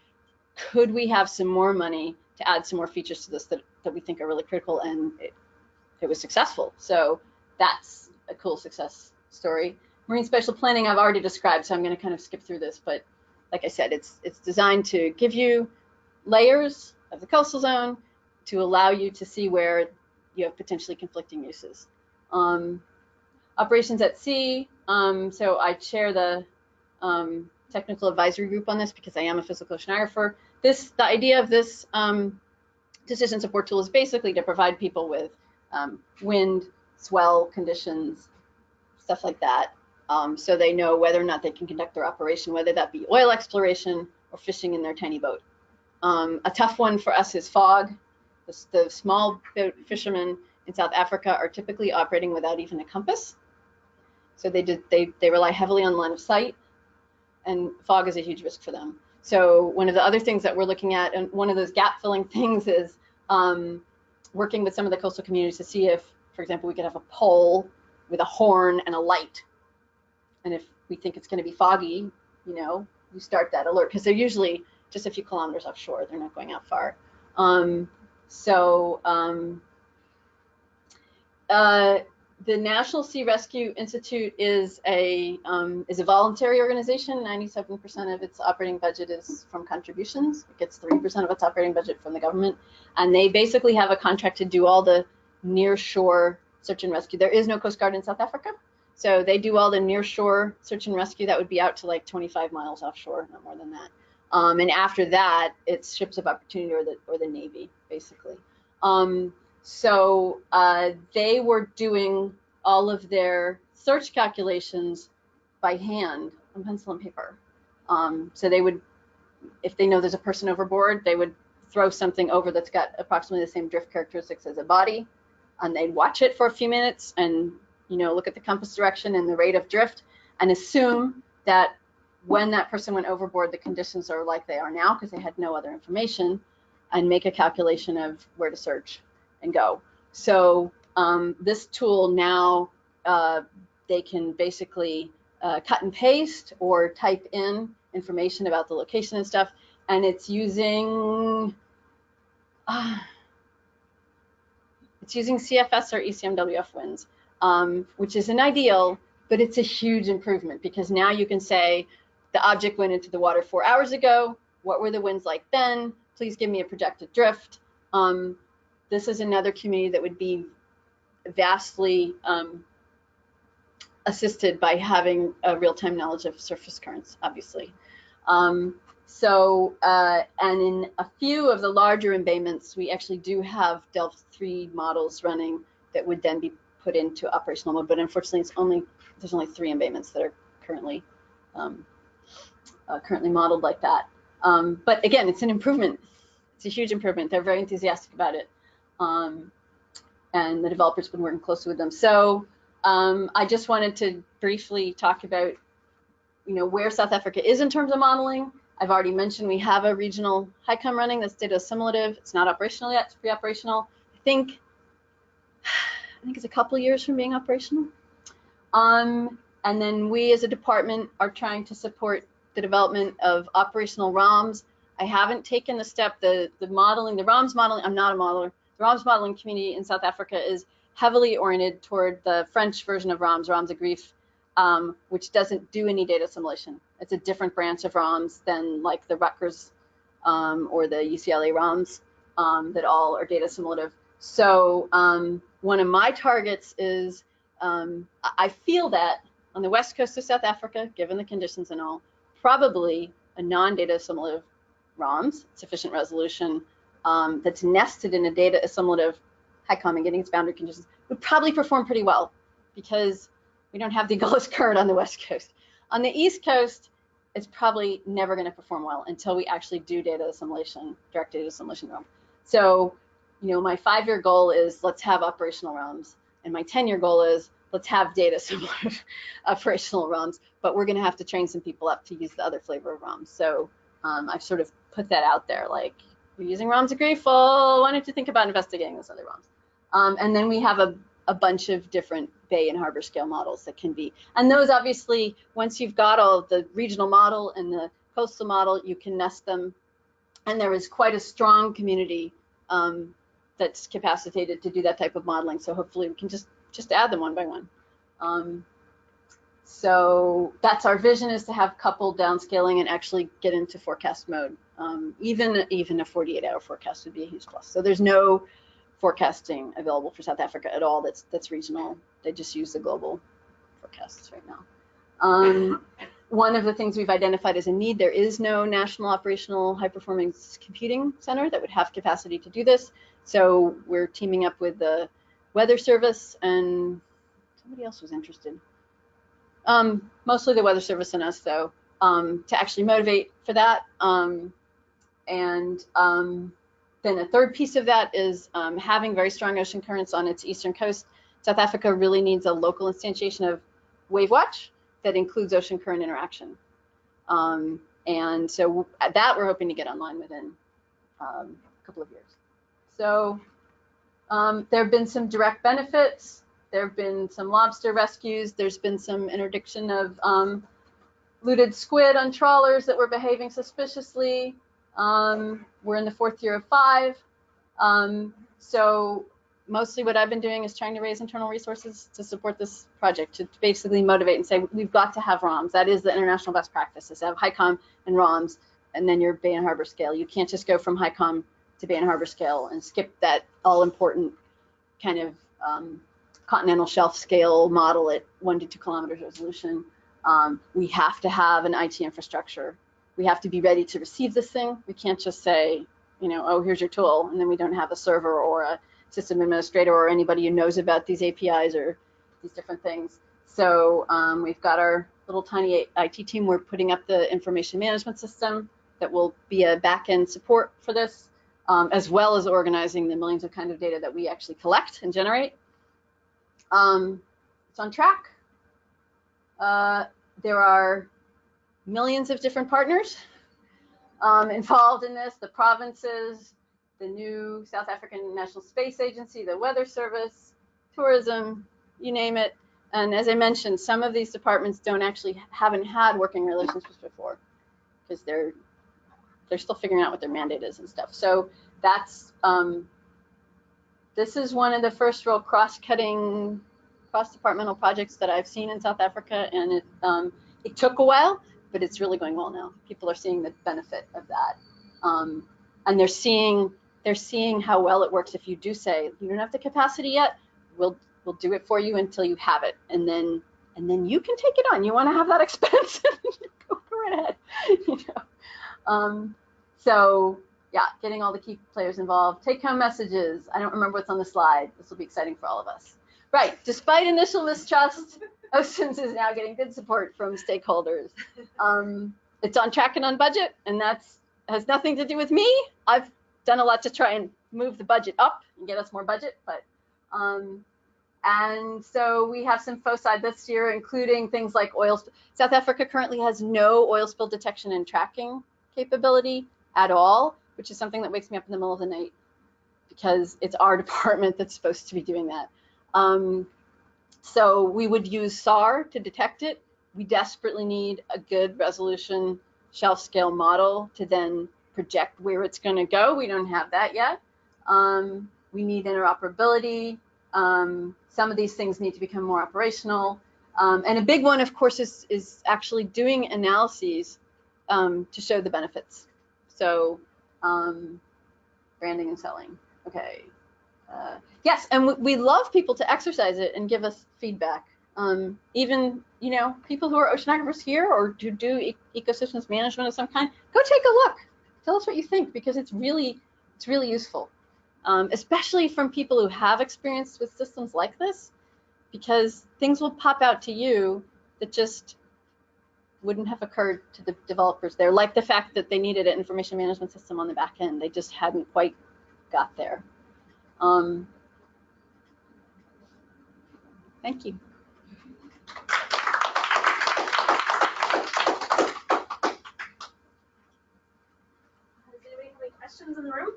could we have some more money to add some more features to this that, that we think are really critical? And it, it was successful. So that's a cool success story. Marine spatial planning I've already described, so I'm going to kind of skip through this. But like I said, it's it's designed to give you layers of the coastal zone to allow you to see where you have potentially conflicting uses. Um, operations at sea. Um, so I chair the um, technical advisory group on this because I am a physical oceanographer. This the idea of this um, decision support tool is basically to provide people with um, wind, swell conditions, stuff like that, um, so they know whether or not they can conduct their operation, whether that be oil exploration or fishing in their tiny boat. Um, a tough one for us is fog. The, the small fishermen in South Africa are typically operating without even a compass. So they did they they rely heavily on line of sight, and fog is a huge risk for them. So one of the other things that we're looking at, and one of those gap filling things is um, working with some of the coastal communities to see if, for example, we could have a pole with a horn and a light. And if we think it's going to be foggy, you know, you start that alert because they're usually just a few kilometers offshore. They're not going out far. Um, so um, uh, the National Sea Rescue Institute is a um, is a voluntary organization. 97% of its operating budget is from contributions. It gets 3% of its operating budget from the government, and they basically have a contract to do all the near shore search and rescue. There is no Coast Guard in South Africa, so they do all the near shore search and rescue. That would be out to like 25 miles offshore, not more than that. Um, and after that, it's ships of opportunity or the or the Navy, basically. Um, so uh, they were doing all of their search calculations by hand on pencil and paper. Um, so they would, if they know there's a person overboard, they would throw something over that's got approximately the same drift characteristics as a body, and they'd watch it for a few minutes and you know look at the compass direction and the rate of drift and assume that when that person went overboard, the conditions are like they are now because they had no other information, and make a calculation of where to search and go. So um, this tool now uh, they can basically uh, cut and paste or type in information about the location and stuff, and it's using uh, it's using CFS or ECMWF winds, um, which is an ideal, but it's a huge improvement because now you can say the object went into the water four hours ago. What were the winds like then? Please give me a projected drift. Um, this is another community that would be vastly um, assisted by having a real-time knowledge of surface currents, obviously. Um, so, uh, and in a few of the larger embayments, we actually do have Delft 3 models running that would then be put into operational mode, but unfortunately it's only, there's only three embayments that are currently um, uh, currently modeled like that. Um, but again, it's an improvement. It's a huge improvement. They're very enthusiastic about it. Um, and the developers have been working closely with them. So um, I just wanted to briefly talk about, you know, where South Africa is in terms of modeling. I've already mentioned we have a regional HYCOM running that's data assimilative. It's not operational yet, it's pre-operational. I think, I think it's a couple years from being operational. Um, and then we as a department are trying to support the development of operational ROMs. I haven't taken the step, the, the modeling, the ROMs modeling, I'm not a modeler. The ROMs modeling community in South Africa is heavily oriented toward the French version of ROMs, ROMs Agrif, um, which doesn't do any data assimilation. It's a different branch of ROMs than like the Rutgers um, or the UCLA ROMs um, that all are data assimilative. So um, one of my targets is um, I feel that on the west coast of South Africa, given the conditions and all, probably a non-data assimilative ROMs, sufficient resolution, um, that's nested in a data assimilative HYCOM and getting its boundary conditions would probably perform pretty well because we don't have the Agulhas current on the west coast. On the east coast, it's probably never going to perform well until we actually do data assimilation, direct data assimilation ROM. So, you know, my five-year goal is let's have operational ROMs, and my 10-year goal is let's have data assimilative operational ROMs, but we're going to have to train some people up to use the other flavor of ROMs. So um, I've sort of put that out there, like you're using ROMs at Grateful. Why don't you think about investigating those other ROMs? Um, and then we have a, a bunch of different bay and harbor scale models that can be, and those obviously, once you've got all the regional model and the coastal model, you can nest them. And there is quite a strong community um, that's capacitated to do that type of modeling. So hopefully we can just just add them one by one. Um, so that's our vision is to have coupled downscaling and actually get into forecast mode. Um, even even a 48 hour forecast would be a huge plus. So there's no forecasting available for South Africa at all. That's that's regional. They just use the global forecasts right now. Um, one of the things we've identified as a need, there is no national operational high performance computing center that would have capacity to do this. So we're teaming up with the Weather Service and somebody else was interested. Um, mostly the Weather Service and us though, um, to actually motivate for that. Um, and um, then a third piece of that is um, having very strong ocean currents on its eastern coast. South Africa really needs a local instantiation of WaveWatch that includes ocean current interaction. Um, and so that we're hoping to get online within a couple of years. So um, there have been some direct benefits. There have been some lobster rescues. There's been some interdiction of um, looted squid on trawlers that were behaving suspiciously. Um, we're in the fourth year of five. Um, so mostly what I've been doing is trying to raise internal resources to support this project, to basically motivate and say, we've got to have ROMs. That is the international best practice, is to have HYCOM and ROMs, and then your Bay and Harbor scale. You can't just go from HYCOM to Bay and Harbor scale and skip that all important kind of um, continental shelf scale model at one to two kilometers resolution. Um, we have to have an IT infrastructure. We have to be ready to receive this thing. We can't just say, you know, oh, here's your tool, and then we don't have a server or a system administrator or anybody who knows about these APIs or these different things. So um, we've got our little tiny IT team. We're putting up the information management system that will be a back-end support for this, um, as well as organizing the millions of kind of data that we actually collect and generate. Um, it's on track. Uh, there are millions of different partners um, involved in this, the provinces, the new South African National Space Agency, the Weather Service, tourism, you name it. And as I mentioned, some of these departments don't actually haven't had working relationships before because they're they're still figuring out what their mandate is and stuff. So that's um, this is one of the first real cross-cutting cross-departmental projects that I've seen in South Africa, and it um, it took a while, but it's really going well now. People are seeing the benefit of that, um, and they're seeing they're seeing how well it works if you do say you don't have the capacity yet we'll we'll do it for you until you have it and then and then you can take it on you want to have that expense go right ahead you know um, so yeah getting all the key players involved. Take home messages. I don't remember what's on the slide. This will be exciting for all of us. Right despite initial mistrust oceans is now getting good support from stakeholders. Um, it's on track and on budget and that's has nothing to do with me. I've done a lot to try and move the budget up and get us more budget, but um, and so we have some foci this year, including things like oil. South Africa currently has no oil spill detection and tracking capability at all, which is something that wakes me up in the middle of the night because it's our department that's supposed to be doing that. Um, so we would use SAR to detect it. We desperately need a good resolution shelf scale model to then project where it's going to go. We don't have that yet. Um, we need interoperability. Um, some of these things need to become more operational. Um, and a big one, of course, is, is actually doing analyses um, to show the benefits. So um, branding and selling. Okay. Uh, yes, and we, love people to exercise it and give us feedback. Um, even you know people who are oceanographers here or who do e ecosystems management of some kind, go take a look tell us what you think because it's really it's really useful, um, especially from people who have experience with systems like this, because things will pop out to you that just wouldn't have occurred to the developers there, like the fact that they needed an information management system on the back end. They just hadn't quite got there. Um, thank you. questions in the room?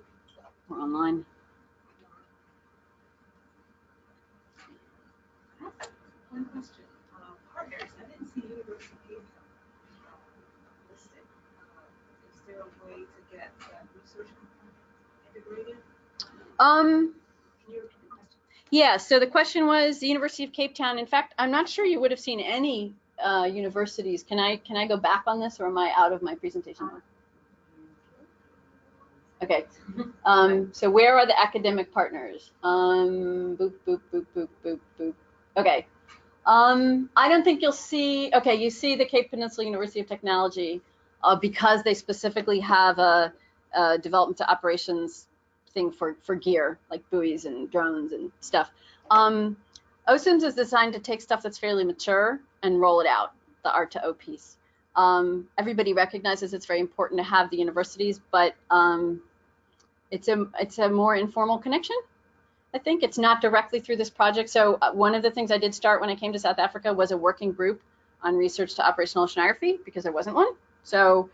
We're online. One question, uh, partners, I didn't see University of Cape Town uh, listed. Uh, Is there a way to get that research component integrated? Um, yeah, so the question was the University of Cape Town. In fact, I'm not sure you would have seen any uh, universities. Can I can I go back on this or am I out of my presentation? Okay. Um, so where are the academic partners? Um, boop, boop, boop, boop, boop, boop. Okay. Um, I don't think you'll see, okay, you see the Cape Peninsula University of Technology uh, because they specifically have a, a development to operations thing for, for gear, like buoys and drones and stuff. Um, OCIMS is designed to take stuff that's fairly mature and roll it out, the R to O piece. Um, everybody recognizes it's very important to have the universities, but um, it's a it's a more informal connection. I think it's not directly through this project. So uh, one of the things I did start when I came to South Africa was a working group on research to operational oceanography because there wasn't one. So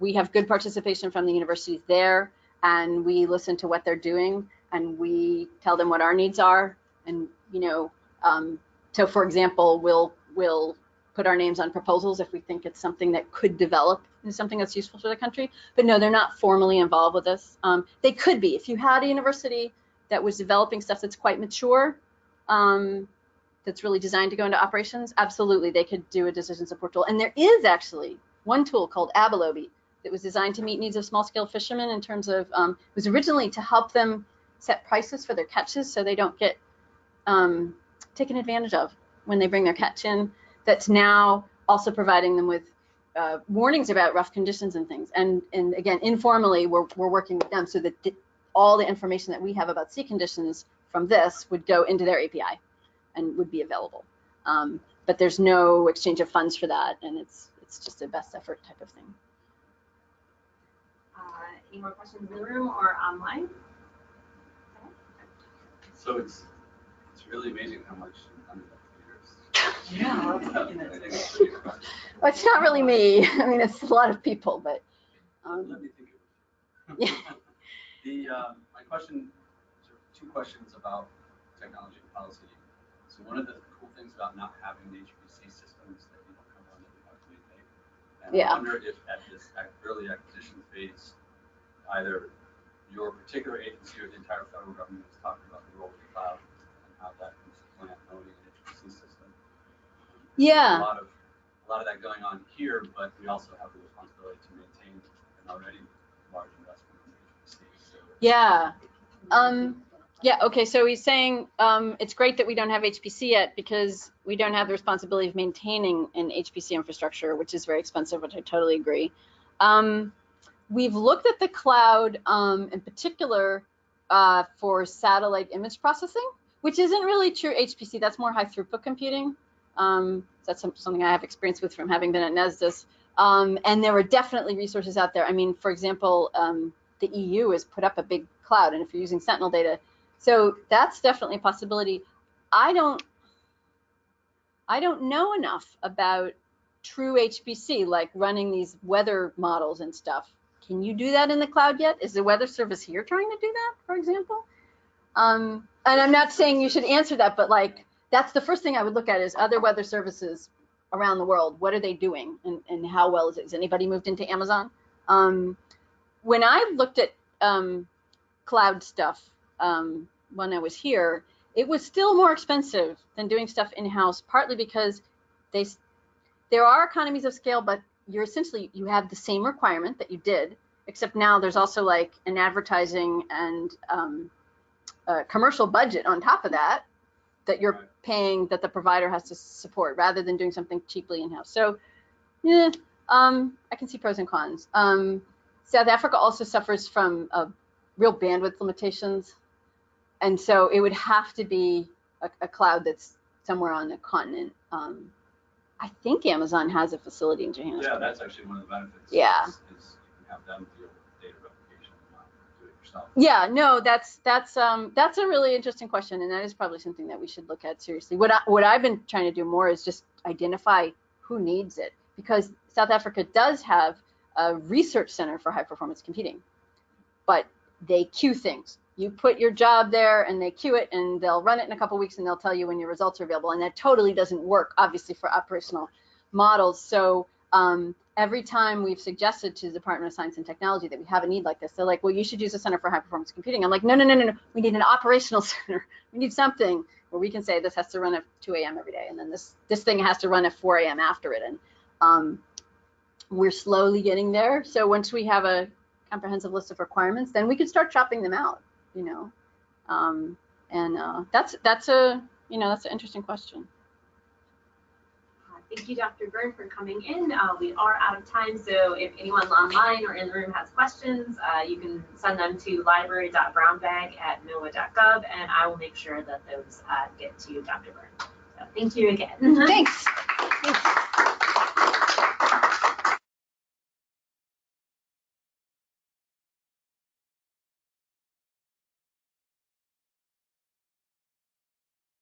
we have good participation from the universities there, and we listen to what they're doing, and we tell them what our needs are, and you know, um, so for example, we'll we'll put our names on proposals if we think it's something that could develop into something that's useful for the country. But no, they're not formally involved with this. Um, they could be if you had a university that was developing stuff that's quite mature, um, that's really designed to go into operations. Absolutely, they could do a decision support tool. And there is actually one tool called Abalobi that was designed to meet needs of small-scale fishermen in terms of um, it was originally to help them set prices for their catches so they don't get um, taken advantage of when they bring their catch in that's now also providing them with uh, warnings about rough conditions and things. And and again, informally, we're we're working with them so that all the information that we have about sea conditions from this would go into their API and would be available. Um, but there's no exchange of funds for that, and it's it's just a best effort type of thing. Any more questions in the room or online? So it's, it's really amazing how much Yeah, I was years. thinking I that. think it's. Well, it's not really me. I mean, it's a lot of people, but um, Let me think of it. Yeah. The, um, my question, two questions about technology and policy. So one of the cool things about not having the HPC systems that you don't come on that you have to maintain. And Yeah. I wonder if at this early acquisition phase, either your particular agency or the entire federal government is talking about the role of the cloud and how that can supplant owning an HPC system. Yeah. A lot of, a lot of that going on here, but we also have the responsibility to maintain an already large investment in HPC, so. yeah. Um, yeah, okay, so he's saying um, it's great that we don't have HPC yet because we don't have the responsibility of maintaining an HPC infrastructure, which is very expensive, which I totally agree. Um, we've looked at the cloud um, in particular uh, for satellite image processing, which isn't really true HPC, that's more high throughput computing. Um, that's something I have experience with from having been at NESDIS. Um, and there are definitely resources out there. I mean, for example, um, the EU has put up a big cloud, and if you're using Sentinel data, so that's definitely a possibility. I don't, I don't know enough about true HPC, like running these weather models and stuff. Can you do that in the cloud yet? Is the weather service here trying to do that, for example? Um, and I'm not saying you should answer that, but like that's the first thing I would look at is other weather services around the world. What are they doing, and, and how well is it? Has anybody moved into Amazon? Um, when I looked at um, cloud stuff um, when I was here, it was still more expensive than doing stuff in house. Partly because they there are economies of scale, but you're essentially you have the same requirement that you did, except now there's also like an advertising and um, commercial budget on top of that that you're Right. paying that the provider has to support rather than doing something cheaply in house. So, yeah, um, I can see pros and cons. Um, South Africa also suffers from uh, real bandwidth limitations. And so it would have to be a, a cloud that's somewhere on the continent. Um, I think Amazon has a facility in Johannesburg. Yeah, that's actually one of the benefits. Yeah. Is is you can have them deal with data replication and not do it yourself. Yeah, no, that's that's um that's a really interesting question, and that is probably something that we should look at seriously. What I, what I've been trying to do more is just identify who needs it, because South Africa does have a research center for high performance computing, but they queue things. You put your job there and they queue it and they'll run it in a couple weeks and they'll tell you when your results are available. And that totally doesn't work, obviously, for operational models. So um, every time we've suggested to the Department of Science and Technology that we have a need like this, they're like, well, you should use a Center for High Performance Computing. I'm like, no, no, no, no, no. We need an operational center. We need something where we can say this has to run at 2 a.m. every day, and then this this thing has to run at 4 a.m. after it. And um, we're slowly getting there. So once we have a comprehensive list of requirements, then we can start chopping them out. You know, um, and uh, that's that's a you know that's an interesting question. Uh, Thank you, Dr. Byrne, for coming in. Uh, We are out of time, so if anyone online or in the room has questions, uh, you can send them to library.brownbag@noaa.gov, and I will make sure that those uh, get to Dr. Byrne. So thank you again. Thanks.